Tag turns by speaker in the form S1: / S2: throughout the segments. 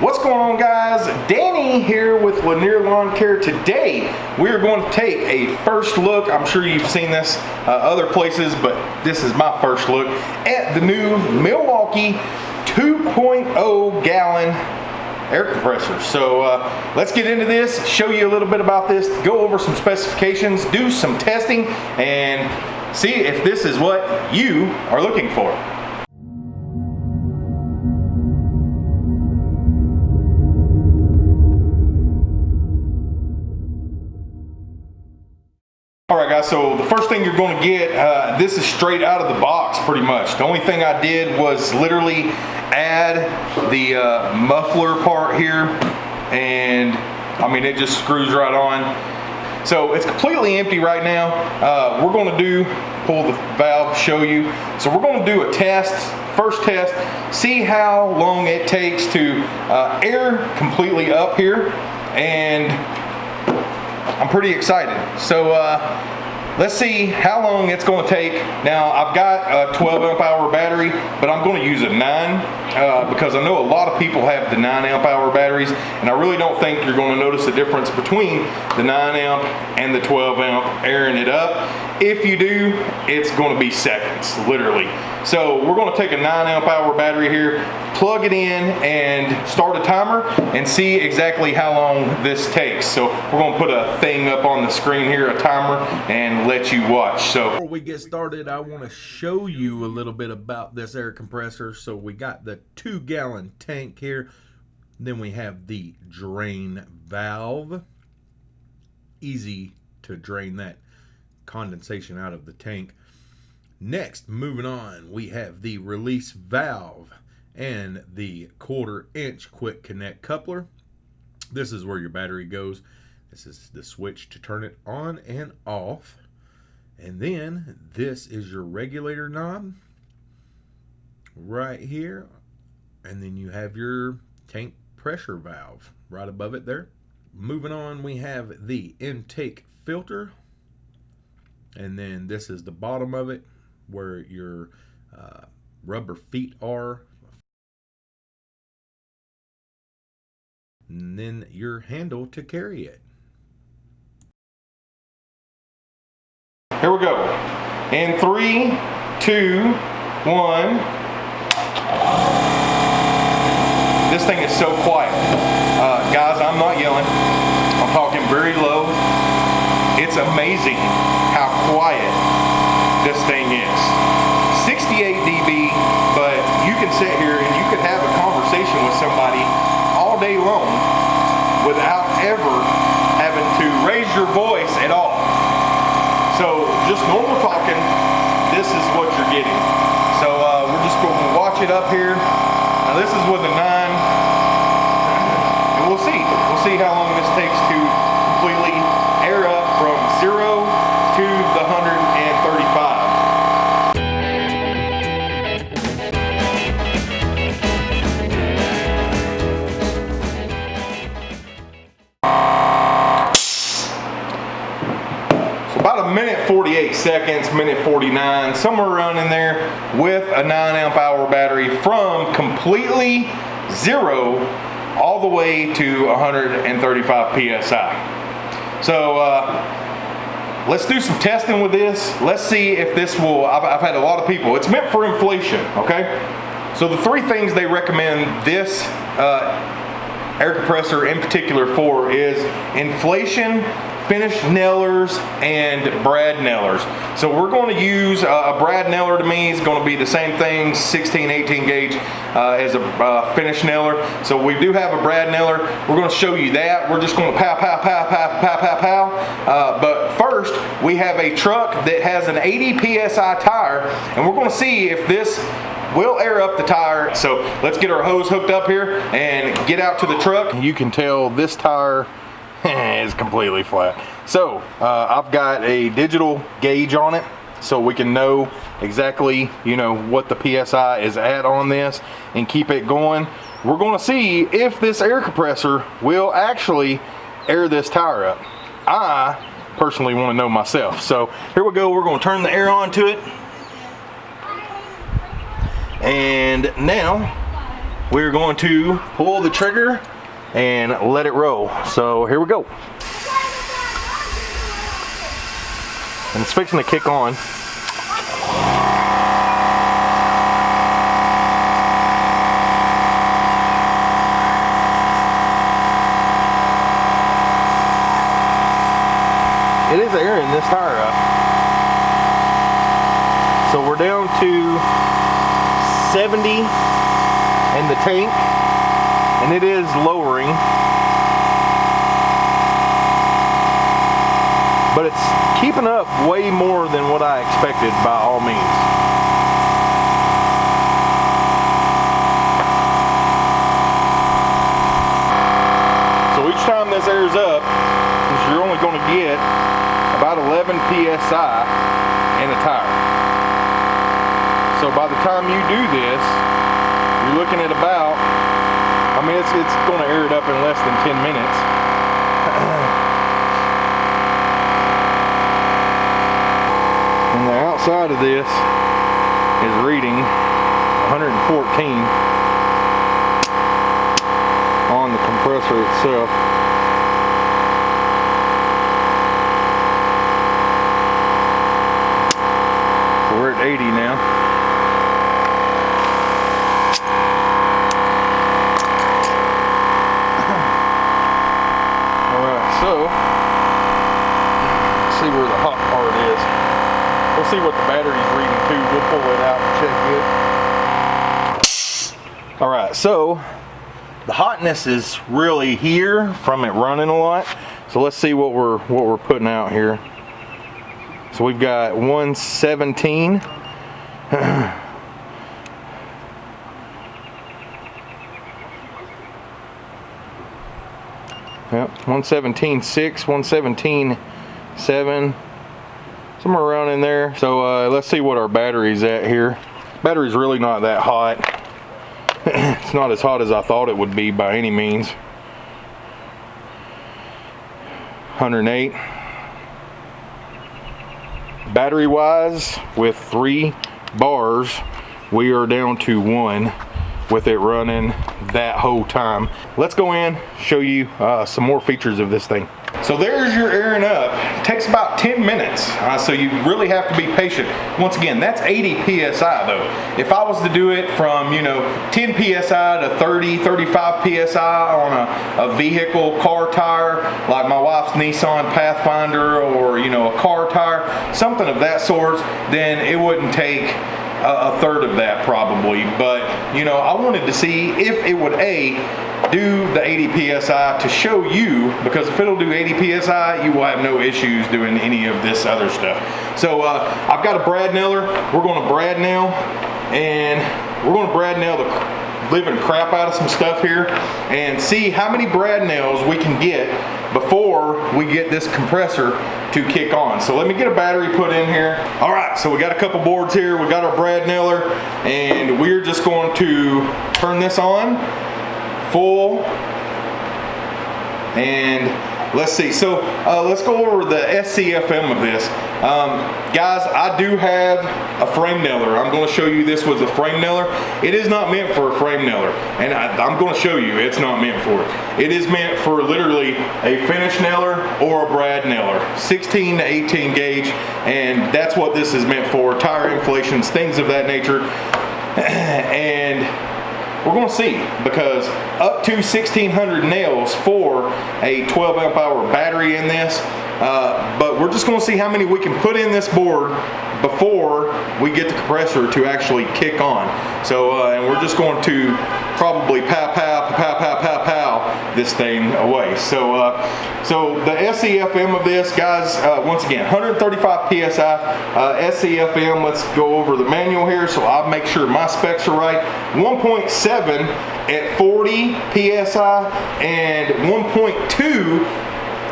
S1: What's going on guys? Danny here with Lanier Lawn Care. Today we are going to take a first look. I'm sure you've seen this uh, other places, but this is my first look at the new Milwaukee 2.0 gallon air compressor. So uh, let's get into this, show you a little bit about this, go over some specifications, do some testing, and see if this is what you are looking for. Guys, so the first thing you're gonna get, uh, this is straight out of the box pretty much. The only thing I did was literally add the uh, muffler part here and I mean it just screws right on. So it's completely empty right now. Uh, we're gonna do, pull the valve, show you. So we're gonna do a test, first test, see how long it takes to uh, air completely up here and I'm pretty excited. So uh, let's see how long it's going to take. Now I've got a 12 amp hour battery, but I'm going to use a 9 uh, because I know a lot of people have the 9 amp hour batteries and I really don't think you're going to notice a difference between the 9 amp and the 12 amp airing it up. If you do, it's going to be seconds, literally. So we're going to take a 9 amp hour battery here, plug it in and start a timer and see exactly how long this takes. So we're to put a thing up on the screen here, a timer, and let you watch. So
S2: before we get started, I want to show you a little bit about this air compressor. So we got the two gallon tank here. Then we have the drain valve. Easy to drain that condensation out of the tank. Next, moving on, we have the release valve and the quarter inch quick connect coupler. This is where your battery goes. This is the switch to turn it on and off. And then this is your regulator knob right here. And then you have your tank pressure valve right above it there. Moving on, we have the intake filter and then this is the bottom of it where your uh, rubber feet are and then your handle to carry it.
S1: Here we go. In three two one. This thing is so quiet. Uh, guys i'm not yelling. I'm talking very low. It's amazing how quiet this thing is. 68 dB, but you can sit here and you could have a conversation with somebody day long without ever having to raise your voice at all. So just normal talking, this is what you're getting. So uh, we're just going to watch it up here. Now this is with a 9, and we'll see. We'll see how long this takes to completely seconds, minute 49, somewhere around in there with a 9 amp hour battery from completely zero all the way to 135 psi. So uh, let's do some testing with this. Let's see if this will, I've, I've, had a lot of people, it's meant for inflation, okay? So the three things they recommend this uh, air compressor in particular for is inflation, Finish nailers and brad nailers. So we're going to use uh, a brad nailer to me is going to be the same thing 16 18 gauge uh, as a uh, finish nailer. So we do have a brad nailer. We're going to show you that. We're just going to pow pow pow pow pow pow pow. Uh, but first we have a truck that has an 80 psi tire and we're going to see if this will air up the tire. So let's get our hose hooked up here and get out to the truck. You can tell this tire is completely flat. So uh, I've got a digital gauge on it so we can know exactly you know what the PSI is at on this and keep it going. We're going to see if this air compressor will actually air this tire up. I personally want to know myself. So here we go. We're going to turn the air on to it. And now we're going to pull the trigger and let it roll. So here we go. And it's fixing to kick on. It is airing this tire up. So we're down to 70 in the tank and it is lowering. But it's keeping up way more than what I expected by all means. So each time this airs up, you're only going to get about 11 psi in a tire. So by the time you do this, you're looking at about, it's, it's going to air it up in less than 10 minutes. and the outside of this is reading 114 on the compressor itself. we're at 80 now. We'll see what the battery's reading too. We'll pull it out and check it. All right, so the hotness is really here from it running a lot. So let's see what we're what we're putting out here. So we've got 117. Yep, 117 6, 117 7, somewhere around in there. So uh, let's see what our battery's at here. Battery's really not that hot. it's not as hot as I thought it would be by any means. 108. Battery wise, with three bars, we are down to one with it running that whole time. Let's go in, show you uh, some more features of this thing. So there's your airing up. It takes about 10 minutes, uh, so you really have to be patient. Once again, that's 80 PSI though. If I was to do it from, you know, 10 PSI to 30, 35 PSI on a, a vehicle car tire, like my wife's Nissan Pathfinder or, you know, a car tire, something of that sort, then it wouldn't take a, third of that probably. But, you know, I wanted to see if it would A, do the 80 psi to show you because if it'll do 80 psi you will have no issues doing any of this other stuff so uh, I've got a brad nailer we're going to brad nail and we're going to brad nail the living crap out of some stuff here and see how many brad nails we can get before we get this compressor to kick on. So let me get a battery put in here. All right, so we got a couple boards here. We got our brad nailer and we're just going to turn this on full and let's see. So uh, let's go over the SCFM of this. Um, guys I do have a frame nailer I'm going to show you this was a frame nailer it is not meant for a frame nailer and I, am going to show you it's not meant for it. It is meant for literally a finish nailer or a brad nailer 16 to 18 gauge and that's what this is meant for. Tire inflations things of that nature. And we're going to see because up to 1600 nails for a 12 amp hour battery in this uh, but we're just going to see how many we can put in this board before we get the compressor to actually kick on. So uh, and we're just going to probably pow pow pow pow this thing away. So uh, so the SCFM of this guys uh, once again 135 psi uh, SCFM let's go over the manual here so I'll make sure my specs are right. 1.7 at 40 psi and 1.2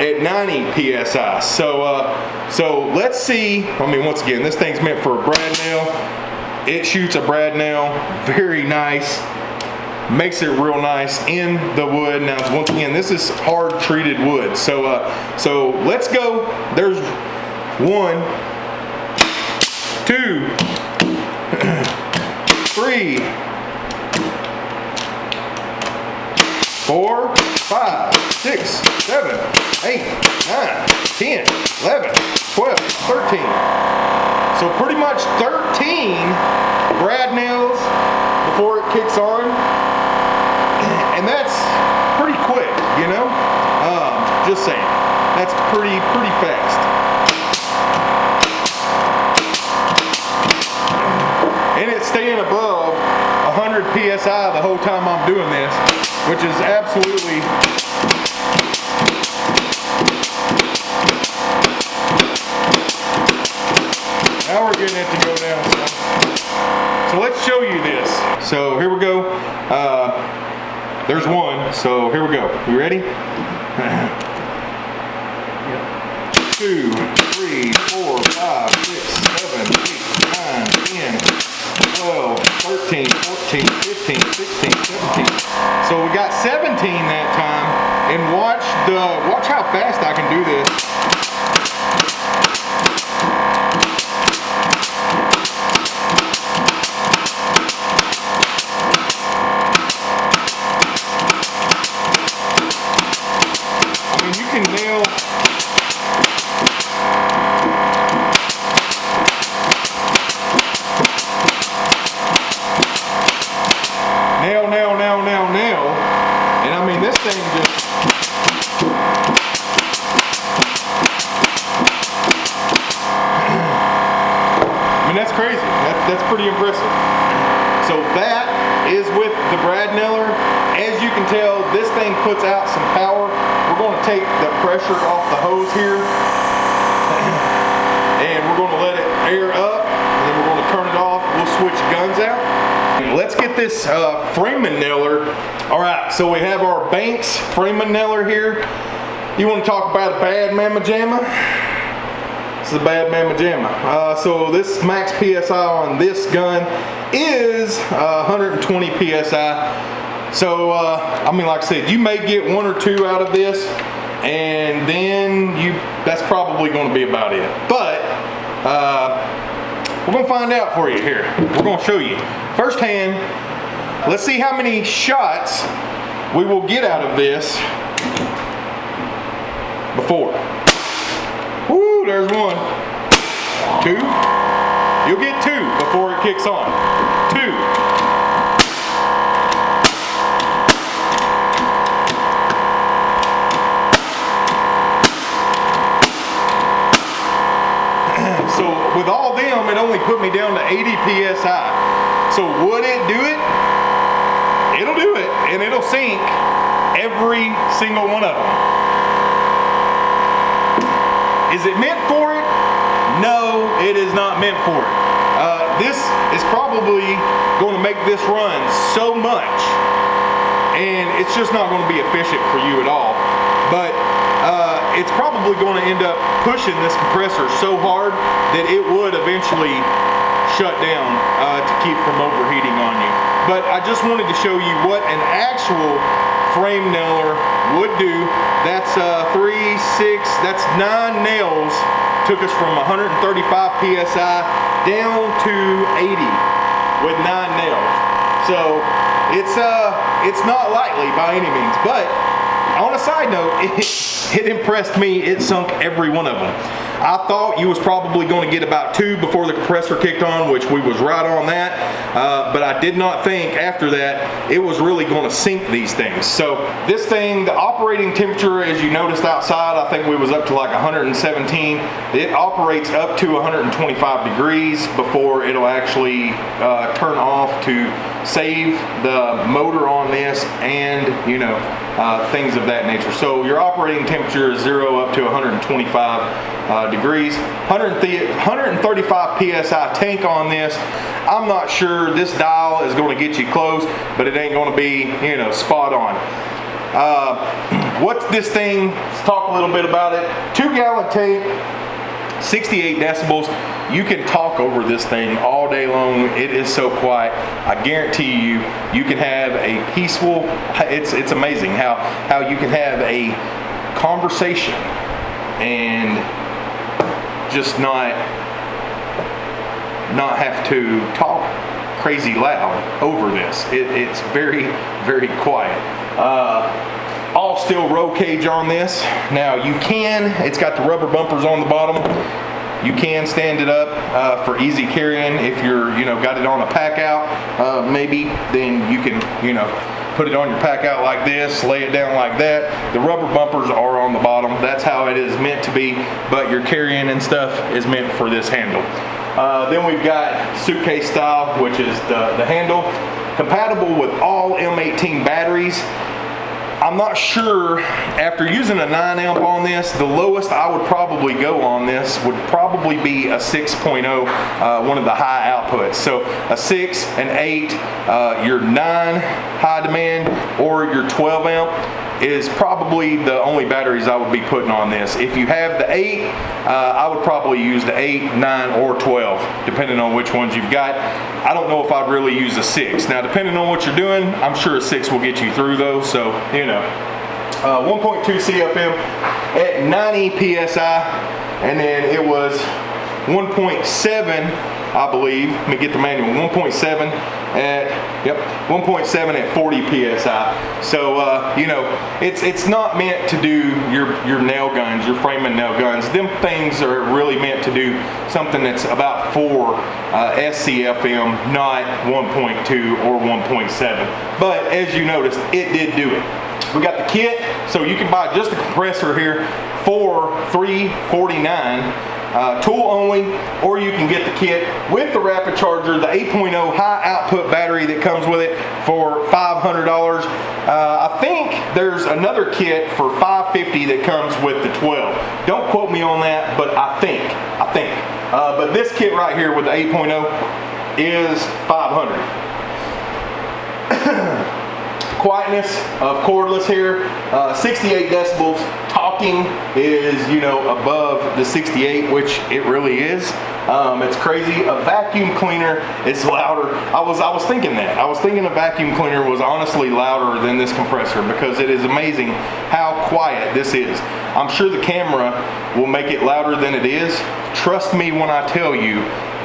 S1: at 90 psi so uh, so let's see. I mean once again this thing's meant for a brad nail it shoots a brad nail very nice makes it real nice in the wood. Now, once again, this is hard treated wood. So, uh, so let's go. There's one, two, three, four, five, six, seven, eight, nine, 10, 11, 12, 13. So pretty much 13 brad nails before it kicks on. That's pretty, pretty fast. And it's staying above 100 PSI the whole time I'm doing this, which is absolutely Now we're getting it to go down some. So let's show you this. So here we go. Uh, there's one. So here we go. You ready? Two, three, four, five, six, seven, eight, nine, 10, 12, 13, 14, 15, 16, 17. So we got 17 that time. And watch the watch how fast I can do this. I you puts out some power. We're going to take the pressure off the hose here. And we're going to let it air up. And then we're going to turn it off. We'll switch guns out. Let's get this uh, framing nailer. All right, so we have our Banks framing nailer here. You want to talk about a bad mamma jamma? This is a bad mamma jamma. Uh, so this max PSI on this gun is uh, 120 PSI. So, uh, I mean, like I said, you may get one or two out of this, and then you that's probably going to be about it. But uh, we're going to find out for you here. We're going to show you firsthand. Let's see how many shots we will get out of this before. Woo, there's one. Two. You'll get two before it kicks on. Two. With all them, it only put me down to 80 PSI. So would it do it? It'll do it, and it'll sink every single one of them. Is it meant for it? No, it is not meant for it. Uh, this is probably going to make this run so much, and it's just not going to be efficient for you at all. It's probably going to end up pushing this compressor so hard that it would eventually shut down uh, to keep from overheating on you. But I just wanted to show you what an actual frame nailer would do. That's uh, three, six, that's nine nails. Took us from 135 PSI down to 80 with nine nails. So it's uh, it's not lightly by any means, but on a side note, it, it impressed me. It sunk every one of them. I thought you was probably going to get about two before the compressor kicked on, which we was right on that. Uh, but I did not think after that it was really going to sink these things. So this thing, the operating temperature, as you noticed outside, I think we was up to like 117. It operates up to 125 degrees before it'll actually uh, turn off to save the motor on this and you know uh, things of that nature. So your operating temperature is zero up to 125 uh, degrees. 135 psi tank on this. I'm not sure this dial is going to get you close, but it ain't going to be you know spot on. Uh, what's this thing? Let's talk a little bit about it. Two gallon tank. 68 decibels. You can talk over this thing all day long. It is so quiet. I guarantee you, you can have a peaceful. It's it's amazing how how you can have a conversation and just not not have to talk crazy loud over this. It, it's very very quiet. Uh, all steel roll cage on this. Now you can, it's got the rubber bumpers on the bottom. You can stand it up uh, for easy carrying if you're, you know, got it on a Packout, uh, maybe, then you can, you know, put it on your Packout like this, lay it down like that. The rubber bumpers are on the bottom. That's how it is meant to be, but your carrying and stuff is meant for this handle. Uh, then we've got suitcase style, which is the, the handle. Compatible with all M18 batteries. I'm not sure, after using a 9 amp on this, the lowest I would probably go on this would probably be a 6.0, uh, one of the high outputs. So a 6, an 8, uh, your 9 high demand, or your 12 amp is probably the only batteries I would be putting on this. If you have the 8, uh, I would probably use the 8, 9, or 12, depending on which ones you've got. I don't know if I'd really use a 6. Now, depending on what you're doing, I'm sure a 6 will get you through though, so, you know. Uh, 1.2 CFM at 90 PSI, and then it was 1.7 I believe. Let me get the manual. 1.7 at yep, 1.7 at 40 psi. So uh, you know, it's it's not meant to do your your nail guns, your framing nail guns. Them things are really meant to do something that's about four uh, SCFM, not 1.2 or 1.7. But as you noticed, it did do it. We got the kit, so you can buy just the compressor here for 349 uh, tool only, or you can get the kit with the rapid charger, the 8.0 high output battery that comes with it for $500. Uh, I think there's another kit for 550 that comes with the 12. Don't quote me on that, but I think, I think. Uh, but this kit right here with the 8.0 is 500 quietness of cordless here, uh, 68 decibels. Is, you know, above the 68, which it really is. Um, it's crazy. A vacuum cleaner is louder. I was I was thinking that. I was thinking a vacuum cleaner was honestly louder than this compressor because it is amazing how quiet this is. I'm sure the camera will make it louder than it is. Trust me when I tell you,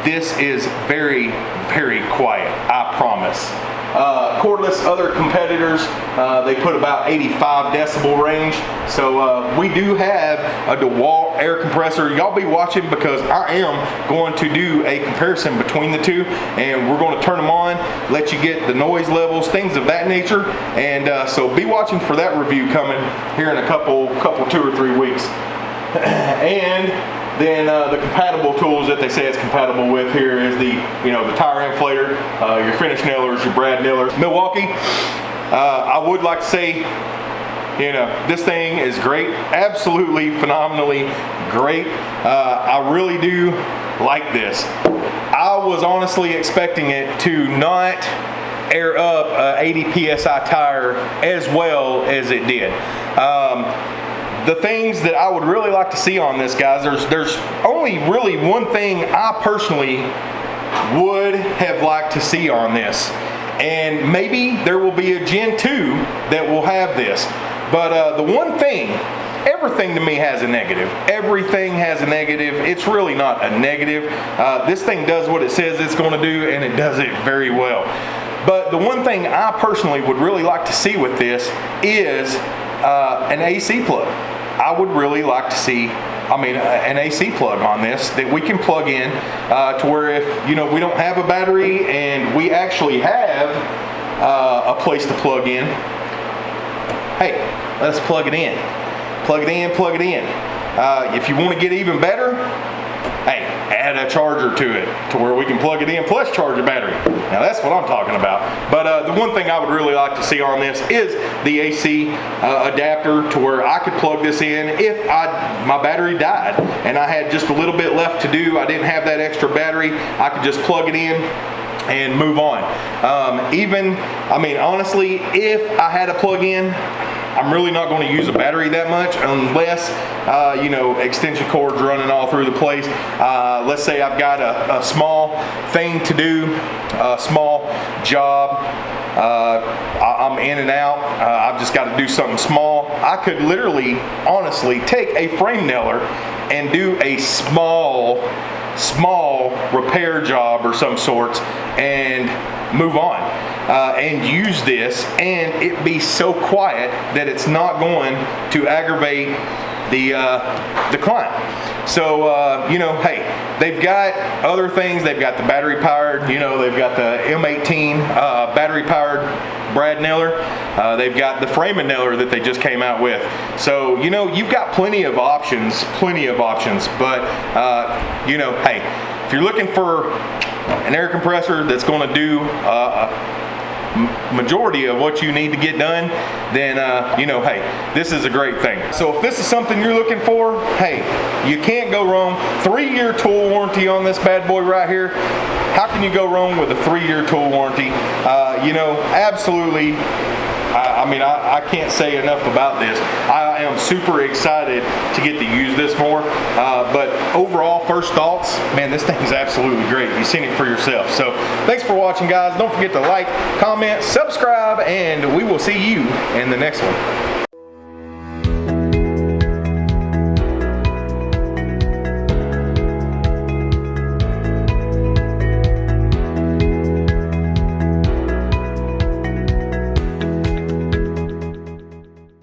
S1: this is very, very quiet. I promise. Uh, cordless other competitors, uh, they put about 85 decibel range. So uh, we do have a DeWalt air compressor. Y'all be watching because I am going to do a comparison between the two and we're going to turn them on, let you get the noise levels, things of that nature. And uh, so be watching for that review coming here in a couple, couple two or three weeks. and then uh, the compatible tools that they say it's compatible with here is the, you know, the tire inflator, uh, your finish nailers, your brad nailers. Milwaukee, uh, I would like to say, you know, this thing is great, absolutely phenomenally great. Uh, I really do like this. I was honestly expecting it to not air up a 80 psi tire as well as it did. Um, the things that I would really like to see on this, guys, there's there's only really one thing I personally would have liked to see on this. And maybe there will be a Gen 2 that will have this. But uh, the one thing, everything to me has a negative. Everything has a negative. It's really not a negative. Uh, this thing does what it says it's going to do, and it does it very well. But the one thing I personally would really like to see with this is uh, an AC plug. I would really like to see I mean, an AC plug on this that we can plug in uh, to where if, you know, we don't have a battery and we actually have uh, a place to plug in, hey, let's plug it in. Plug it in, plug it in. Uh, if you want to get even better, hey, add a charger to it to where we can plug it in plus charge a battery. Now that's what I'm talking about. But uh, the one thing I would really like to see on this is the AC uh, adapter to where I could plug this in if I my battery died and I had just a little bit left to do. I didn't have that extra battery. I could just plug it in and move on. Um, even, I mean, honestly, if I had a plug-in, I'm really not going to use a battery that much unless, uh, you know, extension cords running all through the place. Uh, let's say I've got a, a, small thing to do, a small job. Uh, I'm in and out. Uh, I've just got to do something small. I could literally, honestly, take a frame nailer and do a small small repair job or some sorts and move on. Uh, and use this and it be so quiet that it's not going to aggravate the uh, the client. So uh, you know, hey, they've got other things. They've got the battery powered. You know, they've got the M18 uh, battery powered Brad Nailer. Uh, they've got the Framin Nailer that they just came out with. So you know, you've got plenty of options, plenty of options. But uh, you know, hey, if you're looking for an air compressor that's going to do uh, majority of what you need to get done, then uh, you know, hey, this is a great thing. So if this is something you're looking for, hey, you can't go wrong. Three-year tool warranty on this bad boy right here. How can you go wrong with a three-year tool warranty? Uh, you know, absolutely I, I mean, I, I, can't say enough about this. I am super excited to get to use this more. Uh, but overall, first thoughts, man, this thing is absolutely great. You've seen it for yourself. So thanks for watching, guys. Don't forget to like, comment, subscribe, and we will see you in the next one.